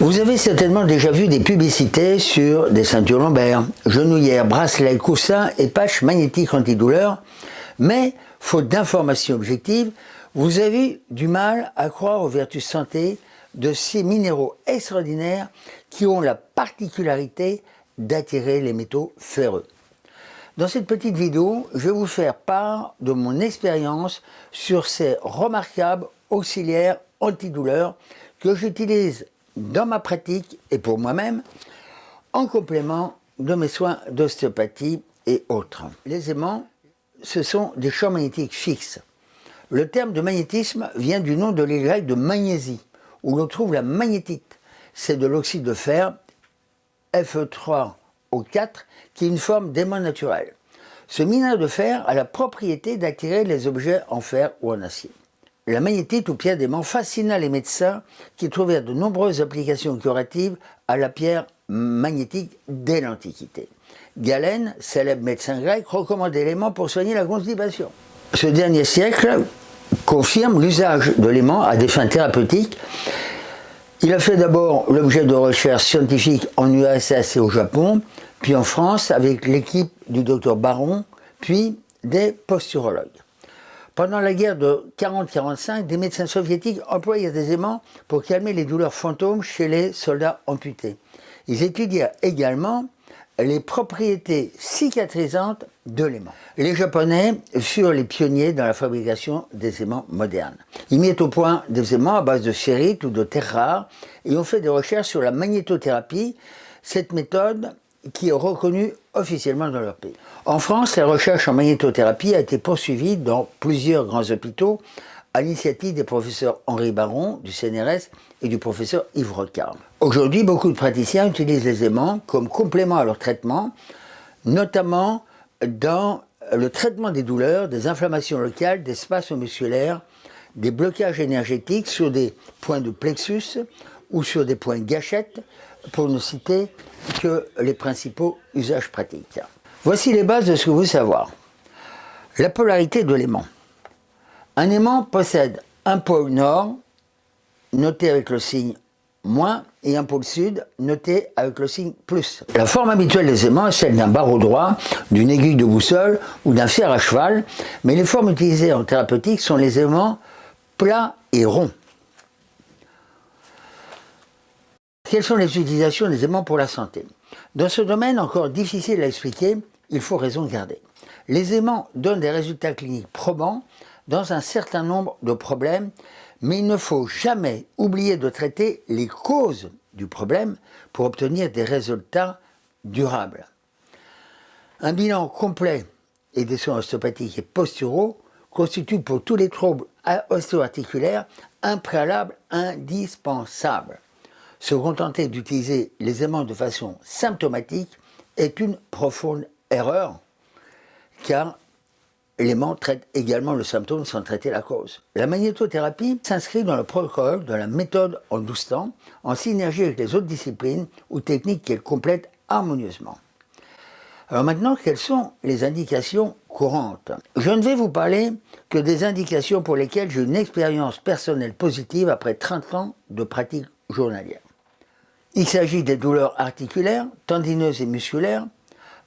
Vous avez certainement déjà vu des publicités sur des ceintures lombaires, genouillères, bracelets, coussins et patchs magnétiques antidouleurs, mais, faute d'informations objectives, vous avez du mal à croire aux vertus santé de ces minéraux extraordinaires qui ont la particularité d'attirer les métaux ferreux. Dans cette petite vidéo, je vais vous faire part de mon expérience sur ces remarquables auxiliaires antidouleurs que j'utilise dans ma pratique et pour moi-même en complément de mes soins d'ostéopathie et autres. Les aimants, ce sont des champs magnétiques fixes. Le terme de magnétisme vient du nom de l'île de Magnésie, où l'on trouve la magnétite. C'est de l'oxyde de fer, Fe3O4, qui est une forme d'aimant naturel. Ce minerai de fer a la propriété d'attirer les objets en fer ou en acier. La magnétite ou pierre d'aimant fascina les médecins qui trouvèrent de nombreuses applications curatives à la pierre magnétique dès l'Antiquité. Galène, célèbre médecin grec, recommandait l'aimant pour soigner la constipation. Ce dernier siècle confirme l'usage de l'aimant à des fins thérapeutiques. Il a fait d'abord l'objet de recherches scientifiques en URSS et au Japon, puis en France avec l'équipe du docteur Baron, puis des posturologues. Pendant la guerre de 40-45, des médecins soviétiques employaient des aimants pour calmer les douleurs fantômes chez les soldats amputés. Ils étudièrent également les propriétés cicatrisantes de l'aimant. Les Japonais furent les pionniers dans la fabrication des aimants modernes. Ils mirent au point des aimants à base de ferrite ou de terre rare et ont fait des recherches sur la magnétothérapie. Cette méthode qui est reconnue officiellement dans leur pays. En France, la recherche en magnétothérapie a été poursuivie dans plusieurs grands hôpitaux à l'initiative des professeurs Henri Baron du CNRS et du professeur Yves Rocard. Aujourd'hui, beaucoup de praticiens utilisent les aimants comme complément à leur traitement, notamment dans le traitement des douleurs, des inflammations locales, des spasmes musculaires, des blocages énergétiques sur des points de plexus ou sur des points gâchettes, pour ne citer que les principaux usages pratiques. Voici les bases de ce que vous savoir. La polarité de l'aimant. Un aimant possède un pôle nord, noté avec le signe moins, et un pôle sud, noté avec le signe plus. La forme habituelle des aimants est celle d'un barreau droit, d'une aiguille de boussole ou d'un fer à cheval, mais les formes utilisées en thérapeutique sont les aimants plats et ronds. Quelles sont les utilisations des aimants pour la santé? Dans ce domaine encore difficile à expliquer, il faut raison garder. Les aimants donnent des résultats cliniques probants dans un certain nombre de problèmes, mais il ne faut jamais oublier de traiter les causes du problème pour obtenir des résultats durables. Un bilan complet et des soins ostéopathiques et posturaux constitue pour tous les troubles ostéo-articulaires un préalable indispensable. Se contenter d'utiliser les aimants de façon symptomatique est une profonde erreur, car l'aimant traite également le symptôme sans traiter la cause. La magnétothérapie s'inscrit dans le protocole de la méthode en douze temps, en synergie avec les autres disciplines ou techniques qu'elle complète harmonieusement. Alors maintenant, quelles sont les indications courantes? Je ne vais vous parler que des indications pour lesquelles j'ai une expérience personnelle positive après 30 ans de pratique journalière. Il s'agit des douleurs articulaires, tendineuses et musculaires,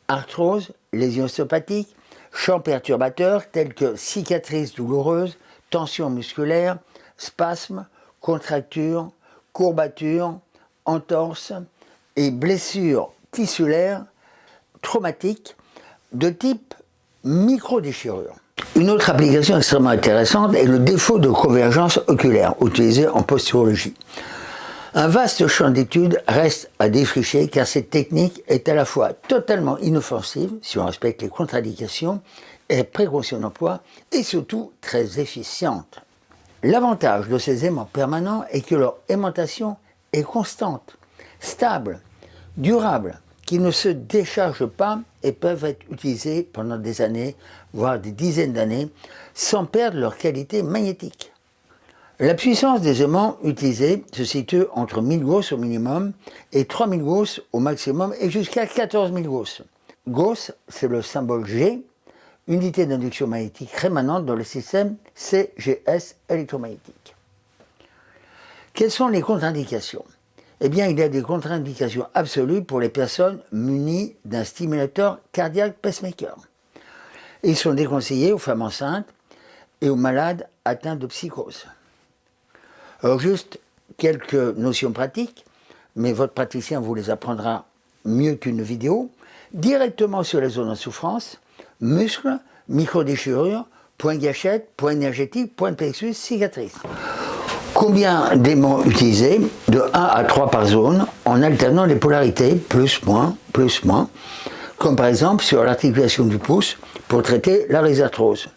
arthrose, lésions ostéopathiques, champs perturbateurs tels que cicatrices douloureuses, tensions musculaires, spasmes, contractures, courbatures, entorses et blessures tissulaires traumatiques de type micro-déchirure. Une autre application extrêmement intéressante est le défaut de convergence oculaire, utilisé en posturologie. Un vaste champ d'études reste à défricher car cette technique est à la fois totalement inoffensive, si on respecte les contre-indications et précautions d'emploi, et surtout très efficiente. L'avantage de ces aimants permanents est que leur aimantation est constante, stable, durable, qu'ils ne se déchargent pas et peuvent être utilisés pendant des années, voire des dizaines d'années, sans perdre leur qualité magnétique. La puissance des aimants utilisés se situe entre 1000 Gauss au minimum et 3000 Gauss au maximum et jusqu'à 14 000 Gauss. Gauss, c'est le symbole G, unité d'induction magnétique rémanente dans le système CGS électromagnétique. Quelles sont les contre-indications? Eh bien, il y a des contre-indications absolues pour les personnes munies d'un stimulateur cardiaque pacemaker. Ils sont déconseillés aux femmes enceintes et aux malades atteints de psychose. Alors juste quelques notions pratiques, mais votre praticien vous les apprendra mieux qu'une vidéo, directement sur les zones en souffrance, muscles, micro-déchirures, points gâchettes, points énergétiques, points de plexus, cicatrices. Combien d'aimants utiliser De 1 à 3 par zone, en alternant les polarités, plus, moins, plus, moins, comme par exemple sur l'articulation du pouce, pour traiter la rhizarthrose.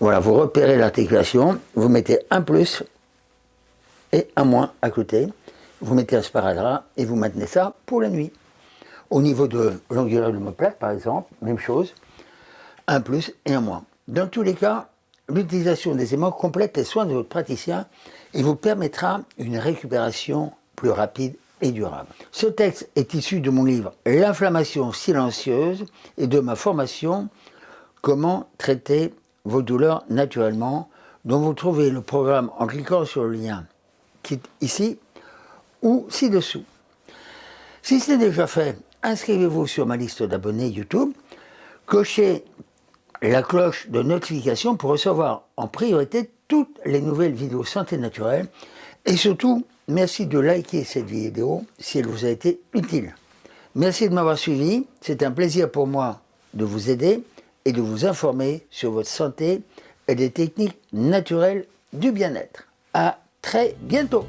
Voilà, vous repérez l'articulation, vous mettez un plus et un moins à côté, vous mettez un sparadrap et vous maintenez ça pour la nuit. Au niveau de l'angulaire de l'omoplate, par exemple, même chose, un plus et un moins. Dans tous les cas, l'utilisation des aimants complète les soins de votre praticien et vous permettra une récupération plus rapide et durable. Ce texte est issu de mon livre « L'inflammation silencieuse » et de ma formation « Comment traiter vos douleurs naturellement » dont vous trouvez le programme en cliquant sur le lien qui ici ou ci-dessous. Si c'est déjà fait, inscrivez-vous sur ma liste d'abonnés YouTube, cochez la cloche de notification pour recevoir en priorité toutes les nouvelles vidéos santé naturelle et surtout, merci de liker cette vidéo si elle vous a été utile. Merci de m'avoir suivi, c'est un plaisir pour moi de vous aider et de vous informer sur votre santé et des techniques naturelles du bien-être. À très bientôt